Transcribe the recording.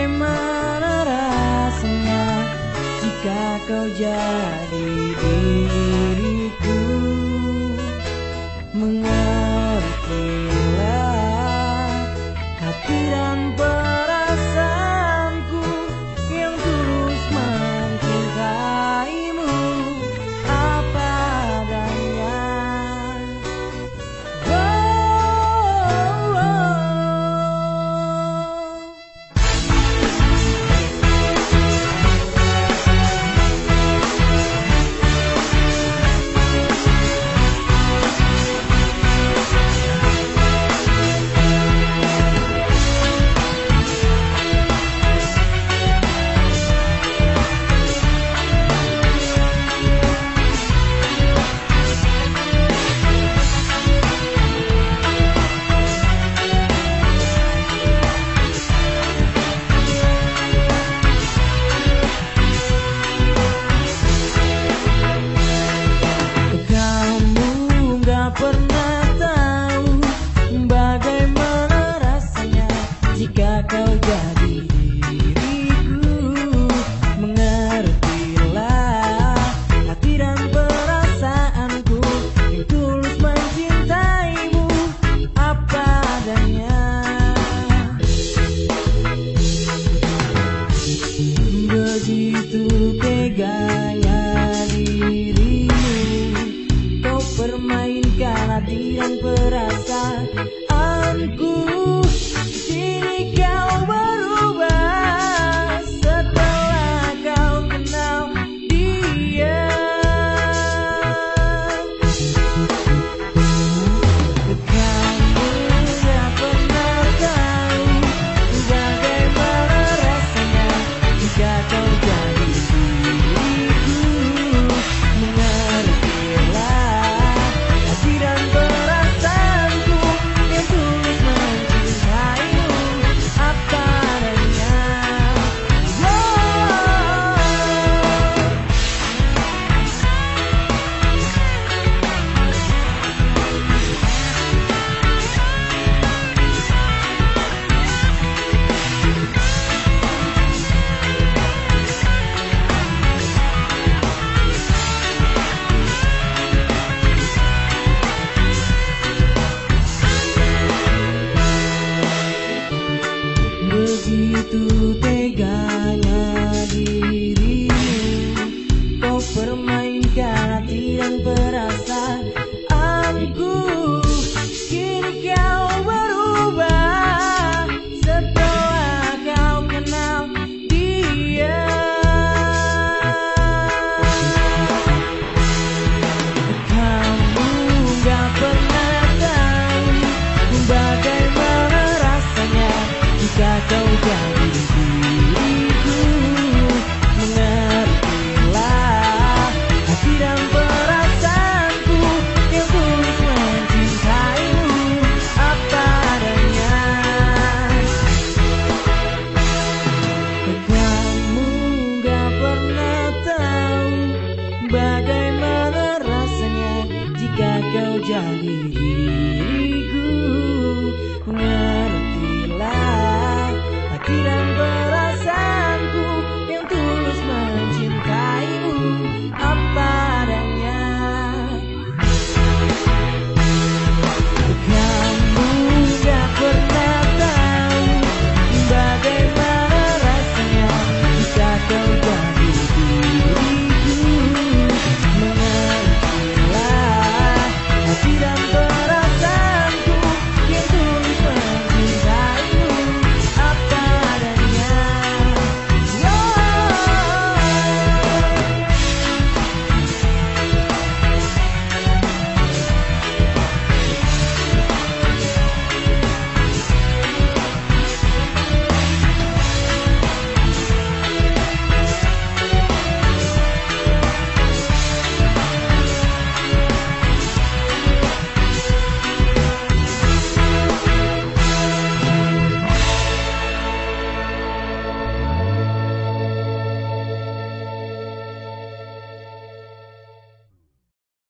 Bagaimana rasanya jika kau jadi diriku? Mengapa jika kau jadi